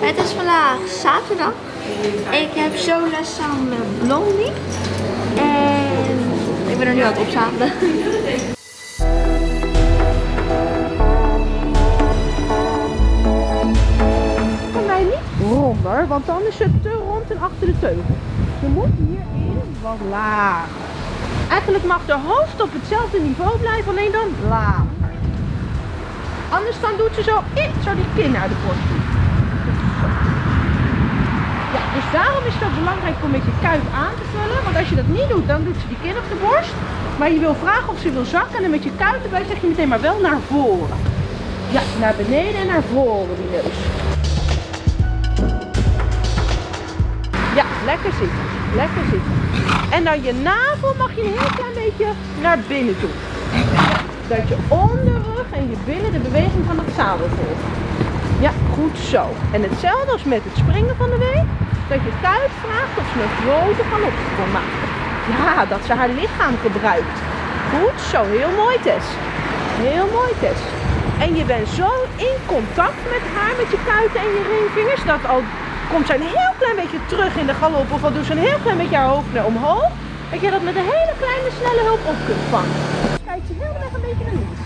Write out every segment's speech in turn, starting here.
Het is vandaag zaterdag. Ik heb zo les samen met Blondie. En ik ben er nu aan het opzadelen. Voor mij niet ronder, want dan is het te rond en achter de teugel. Ze moet hierin wat lager. Eigenlijk mag de hoofd op hetzelfde niveau blijven, alleen dan lager. Anders dan doet ze zo, eh, zo die kin uit de borst doen. Ja, dus daarom is het belangrijk om met je kuit aan te vullen. Want als je dat niet doet, dan doet ze die kin op de borst. Maar je wil vragen of ze wil zakken en met je kuit erbij zeg je meteen maar wel naar voren. Ja, naar beneden en naar voren die neus. Ja, lekker zitten. Lekker zitten. En dan je navel mag je een heel klein beetje naar binnen toe. Dat je onderrug en je billen de beweging van het zadel volgt. Goed zo. En hetzelfde als met het springen van de week. Dat je kuit vraagt of ze een grote galop kan maken. Ja, dat ze haar lichaam gebruikt. Goed zo, heel mooi Tess. Heel mooi Tess. En je bent zo in contact met haar, met je kuiten en je ringvingers, dat al komt zij een heel klein beetje terug in de galop of al doet ze een heel klein beetje haar hoofd naar omhoog, dat je dat met een hele kleine snelle hulp op kunt vangen. Kijk je heel erg een beetje naar links.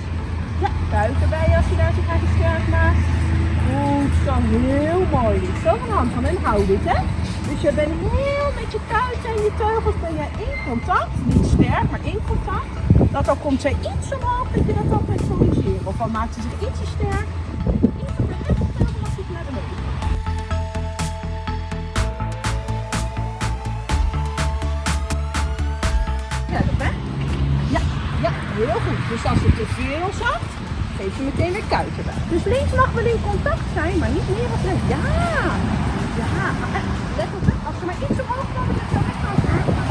Ja, kuit erbij als je daar zo graag sterk maakt. Zo, heel mooi. Zo van hand van en hou dit hè. Dus je bent heel met je kuiten en je teugels ben je in contact. Niet sterk, maar in contact. Dat al komt zij iets omhoog, dat je dat altijd corrigeren. Of al maakt ze zich ietsje sterk. Iets de iets naar beneden. Hè? Ja, ja, heel goed. Dus als het te veel zakt, meteen weer kuiten. Dus links mag wel in contact zijn, maar niet meer of rechts. Ja, ja. Let op, als ze maar iets omhoog kan, dan is het echt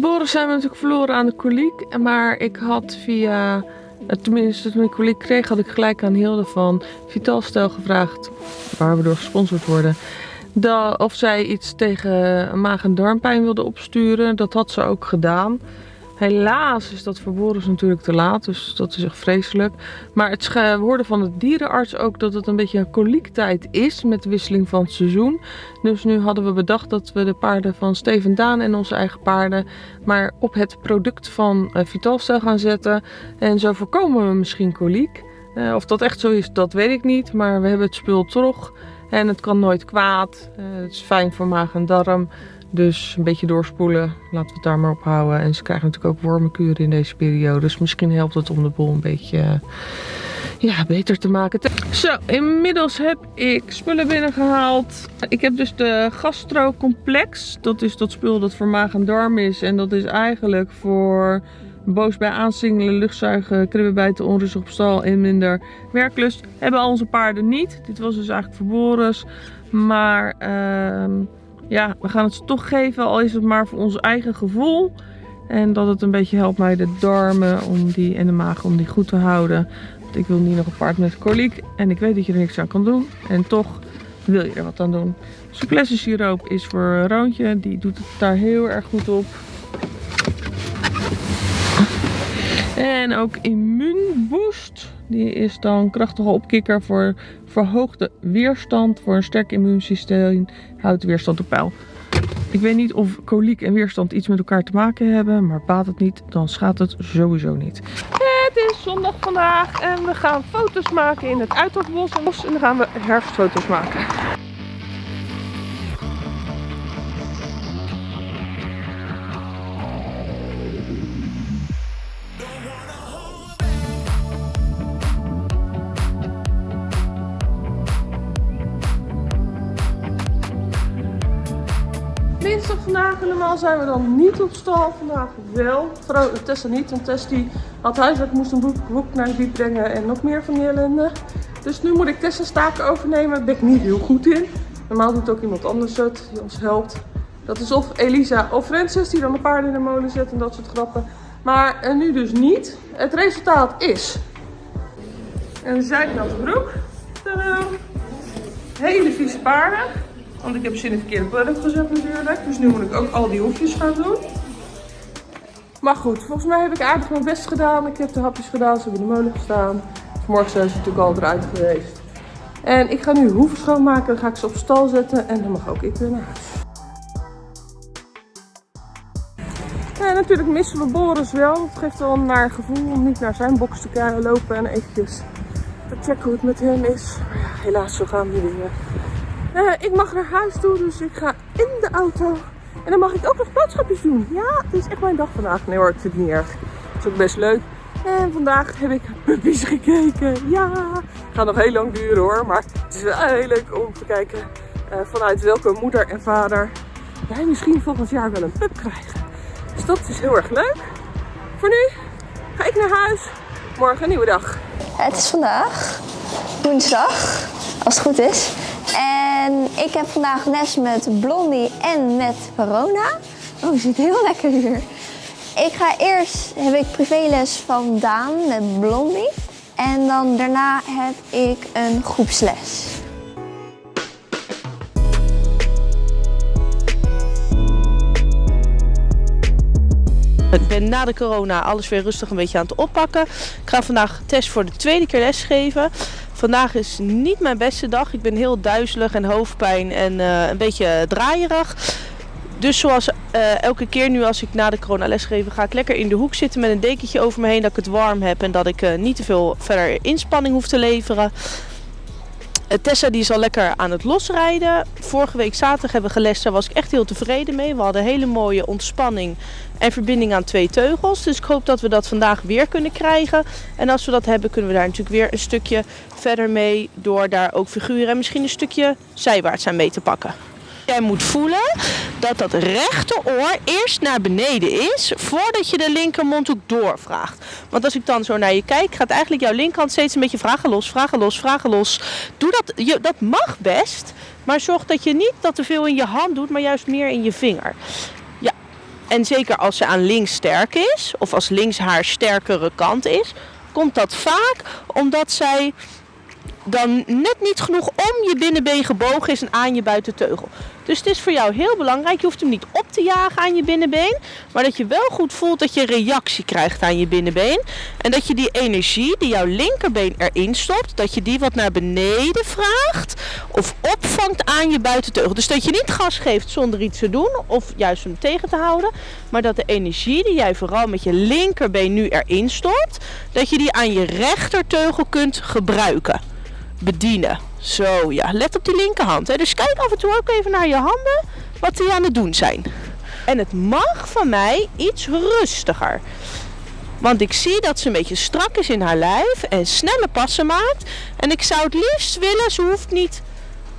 Boris zijn we natuurlijk verloren aan de koliek. Maar ik had via, eh, tenminste toen ik koliek kreeg, had ik gelijk aan Hilde van Vitalstel gevraagd, waar we door gesponsord worden, of zij iets tegen maag- en darmpijn wilde opsturen. Dat had ze ook gedaan. Helaas is dat Boris natuurlijk te laat, dus dat is echt vreselijk. Maar het hoorden van de dierenarts ook dat het een beetje een koliektijd is met de wisseling van het seizoen. Dus nu hadden we bedacht dat we de paarden van Steven Daan en onze eigen paarden maar op het product van uh, Vitalstel gaan zetten. En zo voorkomen we misschien koliek. Eh, of dat echt zo is, dat weet ik niet. Maar we hebben het spul toch en het kan nooit kwaad. Eh, het is fijn voor maag en darm. Dus een beetje doorspoelen, laten we het daar maar op houden. En ze krijgen natuurlijk ook wormenkuren in deze periode. Dus misschien helpt het om de boel een beetje eh, ja, beter te maken. Zo, inmiddels heb ik spullen binnengehaald. Ik heb dus de gastrocomplex. Dat is dat spul dat voor maag en darm is. En dat is eigenlijk voor boos bij aansingelen, luchtzuigen, kribbenbijten, onrustig op stal en minder werklust. Hebben al onze paarden niet. Dit was dus eigenlijk voor Boris. Maar... ehm ja, we gaan het ze toch geven, al is het maar voor ons eigen gevoel. En dat het een beetje helpt bij de darmen om die, en de maag om die goed te houden. Want ik wil niet nog een paard met koliek. En ik weet dat je er niks aan kan doen. En toch wil je er wat aan doen. Souplesse siroop is voor Roontje. Die doet het daar heel erg goed op. En ook immuunboost. Die is dan krachtige opkikker voor verhoogde weerstand. Voor een sterk immuunsysteem houdt weerstand op peil. Ik weet niet of koliek en weerstand iets met elkaar te maken hebben. Maar baat het niet, dan schaadt het sowieso niet. Het is zondag vandaag en we gaan foto's maken in het Uithoofdbos. En dan gaan we herfstfoto's maken. Normaal zijn we dan niet op stal. Vandaag wel. Tessa niet, want Tess die had huiswerk, moest een boek, boek naar de biep brengen en nog meer van die ellende. Dus nu moet ik Tessa's taken overnemen. Daar ben ik niet heel goed in. Normaal doet ook iemand anders het, die ons helpt. Dat is of Elisa of Francis, die dan de paarden in de molen zet en dat soort grappen. Maar nu dus niet. Het resultaat is een zijknatte broek. Tadaa. Hele vieze paarden. Want ik heb ze in de verkeerde product gezet natuurlijk. Dus nu moet ik ook al die hoefjes gaan doen. Maar goed, volgens mij heb ik aardig mijn best gedaan. Ik heb de hapjes gedaan, ze hebben in de molen gestaan. Vanmorgen zijn ze natuurlijk al eruit geweest. En ik ga nu hoeven schoonmaken, dan ga ik ze op stal zetten en dan mag ook ik weer naar huis. Natuurlijk missen we Boris wel. Het geeft wel een naar gevoel om niet naar zijn box te lopen en eventjes te checken hoe het met hem is. Helaas, zo gaan die dingen. Eh, ik mag naar huis toe, dus ik ga in de auto. En dan mag ik ook nog boodschapjes doen. Ja, het is echt mijn dag vandaag. Nee hoor, ik vind het niet erg. Het is ook best leuk. En vandaag heb ik puppies gekeken. Ja, het gaat nog heel lang duren hoor. Maar het is wel heel leuk om te kijken eh, vanuit welke moeder en vader wij misschien volgend jaar wel een pup krijgen. Dus dat is heel erg leuk. Voor nu ga ik naar huis. Morgen een nieuwe dag. Het is vandaag woensdag, als het goed is. En ik heb vandaag les met Blondie en met Corona. Oh, je zit heel lekker hier. Ik ga eerst, heb ik privéles van Daan met Blondie. En dan daarna heb ik een groepsles. Ik ben na de corona alles weer rustig een beetje aan het oppakken. Ik ga vandaag test voor de tweede keer lesgeven. Vandaag is niet mijn beste dag. Ik ben heel duizelig en hoofdpijn en eh, een beetje draaierig. Dus zoals eh, elke keer nu als ik na de corona lesgeven, ga ik lekker in de hoek zitten met een dekentje over me heen dat ik het warm heb en dat ik eh, niet te veel verder inspanning hoef te leveren. Eh, Tessa die is al lekker aan het losrijden. Vorige week zaterdag hebben we gelest, daar was ik echt heel tevreden mee. We hadden hele mooie ontspanning en verbinding aan twee teugels. Dus ik hoop dat we dat vandaag weer kunnen krijgen. En als we dat hebben, kunnen we daar natuurlijk weer een stukje verder mee. Door daar ook figuren en misschien een stukje zijwaarts aan mee te pakken. Jij moet voelen dat dat rechteroor eerst naar beneden is voordat je de linkermondhoek doorvraagt. Want als ik dan zo naar je kijk, gaat eigenlijk jouw linkerhand steeds een beetje vragen los, vragen los, vragen los. Doe dat, je, dat mag best, maar zorg dat je niet dat te veel in je hand doet, maar juist meer in je vinger. Ja, en zeker als ze aan links sterk is, of als links haar sterkere kant is, komt dat vaak omdat zij dan net niet genoeg om je binnenbeen gebogen is en aan je buitenteugel. Dus het is voor jou heel belangrijk, je hoeft hem niet op te jagen aan je binnenbeen, maar dat je wel goed voelt dat je reactie krijgt aan je binnenbeen. En dat je die energie die jouw linkerbeen erin stopt, dat je die wat naar beneden vraagt of opvangt aan je buitenteugel. Dus dat je niet gas geeft zonder iets te doen of juist hem tegen te houden, maar dat de energie die jij vooral met je linkerbeen nu erin stopt, dat je die aan je rechterteugel kunt gebruiken bedienen. Zo, ja. Let op die linkerhand. Hè. Dus kijk af en toe ook even naar je handen wat die aan het doen zijn. En het mag van mij iets rustiger. Want ik zie dat ze een beetje strak is in haar lijf en snelle passen maakt. En ik zou het liefst willen, ze hoeft niet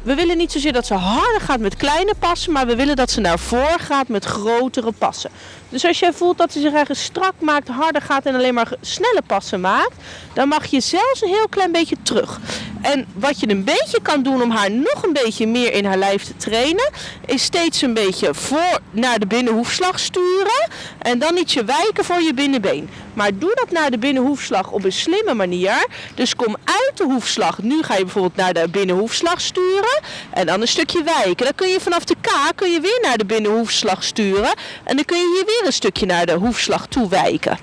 we willen niet zozeer dat ze harder gaat met kleine passen, maar we willen dat ze naar voren gaat met grotere passen. Dus als jij voelt dat ze zich ergens strak maakt, harder gaat en alleen maar snelle passen maakt, dan mag je zelfs een heel klein beetje terug. En wat je een beetje kan doen om haar nog een beetje meer in haar lijf te trainen, is steeds een beetje voor naar de binnenhoefslag sturen en dan ietsje wijken voor je binnenbeen. Maar doe dat naar de binnenhoefslag op een slimme manier. Dus kom uit de hoefslag. Nu ga je bijvoorbeeld naar de binnenhoefslag sturen en dan een stukje wijken. Dan kun je vanaf de K kun je weer naar de binnenhoefslag sturen en dan kun je hier weer een stukje naar de hoefslag toe wijken.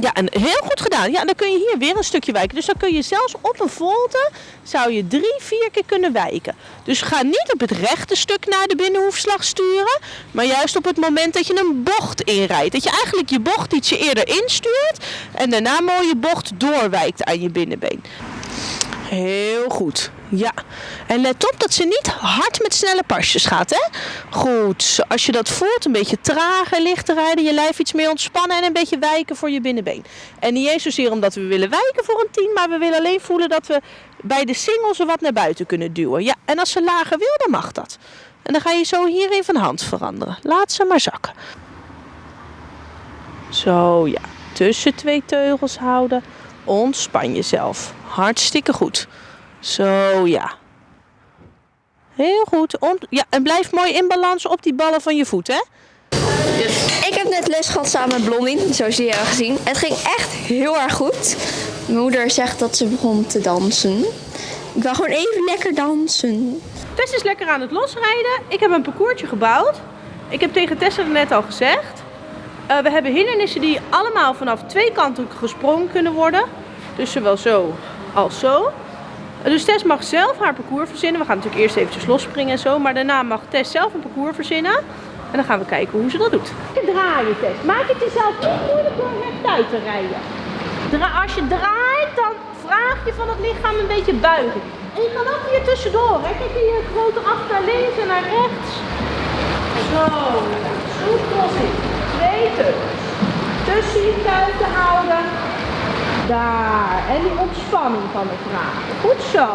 Ja, en heel goed gedaan. Ja, dan kun je hier weer een stukje wijken. Dus dan kun je zelfs op een volte, zou je drie, vier keer kunnen wijken. Dus ga niet op het rechte stuk naar de binnenhoefslag sturen, maar juist op het moment dat je een bocht inrijdt. Dat je eigenlijk je bocht ietsje eerder instuurt en daarna mooi je bocht doorwijkt aan je binnenbeen. Heel goed. Ja. En let op dat ze niet hard met snelle pasjes gaat, hè? Goed. Als je dat voelt, een beetje trager lichter rijden, je lijf iets meer ontspannen en een beetje wijken voor je binnenbeen. En niet eens zozeer omdat we willen wijken voor een 10, maar we willen alleen voelen dat we bij de single ze wat naar buiten kunnen duwen. Ja, en als ze lager wil, dan mag dat. En dan ga je zo hierin van hand veranderen. Laat ze maar zakken. Zo, ja. Tussen twee teugels houden. Ontspan jezelf. Hartstikke goed. Zo, ja. Heel goed. Ont ja, en blijf mooi in balans op die ballen van je voet, hè? Ik heb net les gehad samen met Blondie, zoals jullie hebben gezien. Het ging echt heel erg goed. Mijn moeder zegt dat ze begon te dansen. Ik wil gewoon even lekker dansen. Tess is lekker aan het losrijden. Ik heb een parcoursje gebouwd. Ik heb tegen Tessa net al gezegd. Eh, we hebben hindernissen die allemaal vanaf twee kanten gesprongen kunnen worden. Dus zowel zo als zo. Dus Tess mag zelf haar parcours verzinnen. We gaan natuurlijk eerst eventjes losspringen en zo. Maar daarna mag Tess zelf een parcours verzinnen. En dan gaan we kijken hoe ze dat doet. Draaien Tess. Maak het jezelf niet moeilijk door rechtuit te rijden. Als je draait, dan vraag je van het lichaam een beetje buiging. En je kan ook hier tussendoor. Hè? Kijk hier grote af naar links en naar rechts. Zo. Soepel zitten. Twee. Tussen je kuiten houden. Daar. En die ontspanning van de vragen. Goed zo.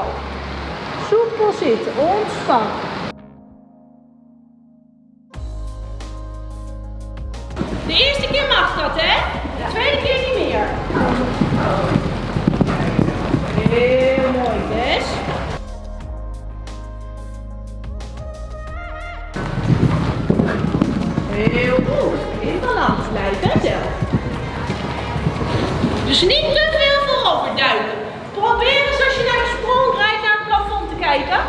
Soepel zitten. Ontspannen. De eerste keer mag dat, hè? De tweede keer niet meer. Heel mooi, Des. Heel goed. In balans blijven, Tel? Dus niet te veel voorover duiken. Probeer eens als je naar de sprong rijdt naar het plafond te kijken.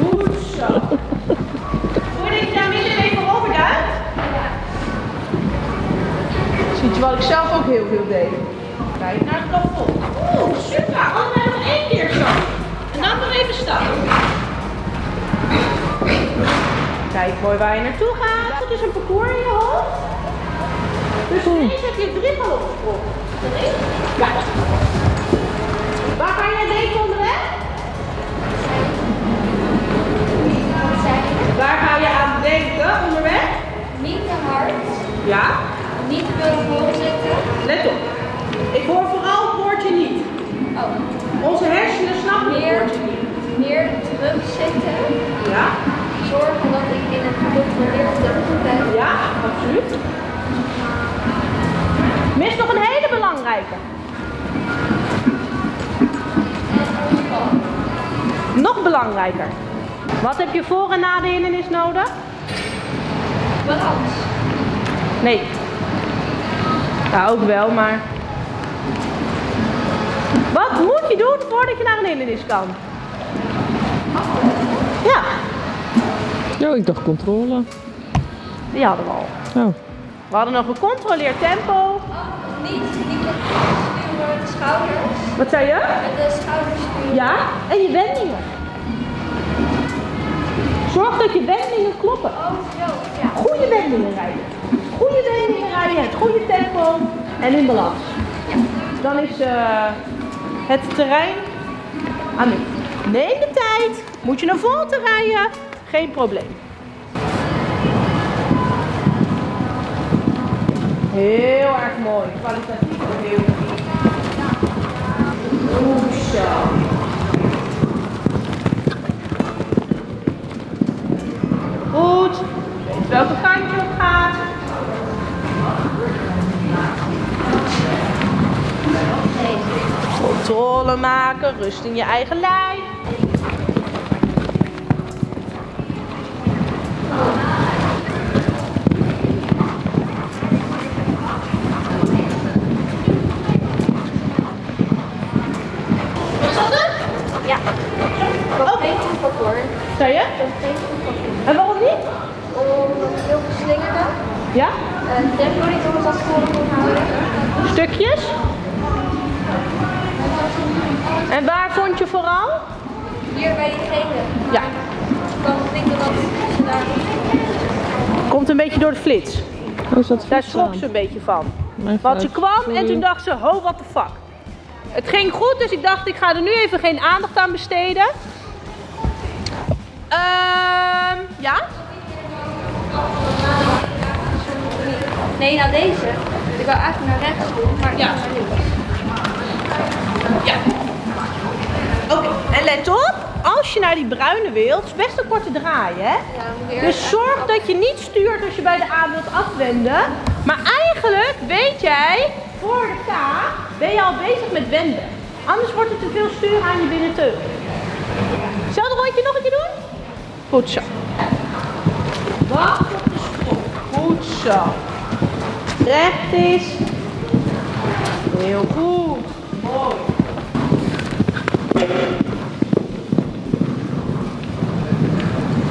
Goed zo. Voel je dat daar midden even voorover duikt? Ziet je wat ik zelf ook heel veel deed. Kijk naar het plafond. Oeh, super. Allemaal nog één keer zo. En dan nog even stappen. Kijk mooi waar je naartoe gaat. Het is een parcours in je hoofd. Dus ineens heb je drie ballen opgesprongen. Drie? Ja. Waar ga jij denken onderweg? Waar ga je aan denken onderweg? Niet te hard, Ja. niet te veel voorzitten. Let op. Ik hoor vooral het woordje niet. Oh, Onze hersenen snappen het meer, woordje niet. meer terug Nog belangrijker. Wat heb je voor en na de hindernis nodig? Balans. Nee. Ja, ook wel, maar... Wat moet je doen voordat je naar een hindernis kan? Ja, Oh, ik dacht controle. die hadden we al. Oh. We hadden nog gecontroleerd tempo. Oh, niet, niet met de schouders. Wat zei je? Met de schouders sturen. Ja, en je wendingen. Zorg dat je wendingen kloppen. Oh, zo. Ja. Goede wendingen rijden. Goede wendingen rijden, het goede tempo en in balans. Dan is eh, het terrein aan u. Neem de tijd. Moet je naar voren rijden, geen probleem. Heel erg mooi. Kwalitatief heel goed. Zo. Goed. Weet welke kant je op gaat. Controle maken, rust in je eigen lijf. Was dat het? Ja. Dat Oké. geen goed parcours. Zei je? Dat geen goed parcours. En waarom niet? Omdat het heel geslingerde. Ja? En tempo niet onder dat voren kon houden. Stukjes? En waar vond je vooral? Hier bij diegene. Ja. Ik kan denken dat ze daar Komt een beetje door de flits. Oh, zat Daar schrok ze een beetje van. Mijn Want ze kwam en toen dacht ze, ho, what the fuck. Het ging goed, dus ik dacht, ik ga er nu even geen aandacht aan besteden. Ehm, ja? Nee, nou deze. Ik wou eigenlijk naar rechts doen, maar Ja. naar links. Ja. Oké, en let op, als je naar die bruine wilt, het is best een korte draai, hè? Ja, Dus zorg dat je niet stuurt als je bij de A wilt afwenden. Maar eigenlijk weet jij, voor de K ben je al bezig met wenden. Anders wordt het te veel sturen aan je binnenteugel. Hetzelfde rondje nog een keer doen? Goed zo. Wacht op de sprong. Goed zo. Recht is. Heel goed. Mooi.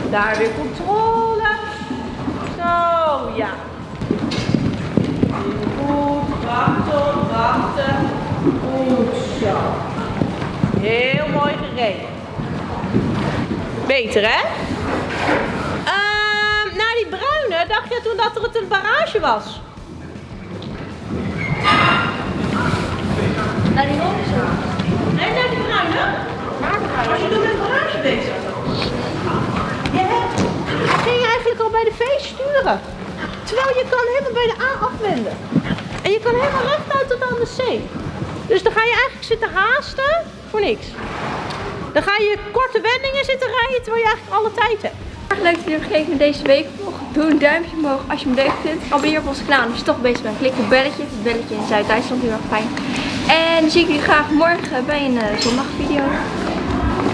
Daar weer controle. Zo, ja. Goed, wachten, wachten. Goed zo. Heel mooi gereden. Beter, hè? Ehm, uh, na die bruine dacht je toen dat het een barrage was. Naar die bruine. Nee, naar die bruine? Naar die bruine. Was je doet met barrage bezig? Terwijl je kan helemaal bij de A afwenden. En je kan helemaal rechtuit tot aan de C. Dus dan ga je eigenlijk zitten haasten voor niks. Dan ga je korte wendingen zitten rijden terwijl je eigenlijk alle tijd hebt. Leuk dat jullie gekeken naar deze week vlog. Doe een duimpje omhoog als je hem leuk vindt. Abonneer op onze kanaal als je toch bezig bent. Klik op belletje. Het belletje in Zuid-Duitsland heel erg fijn. En dan zie ik jullie graag morgen bij een eh, zondagvideo.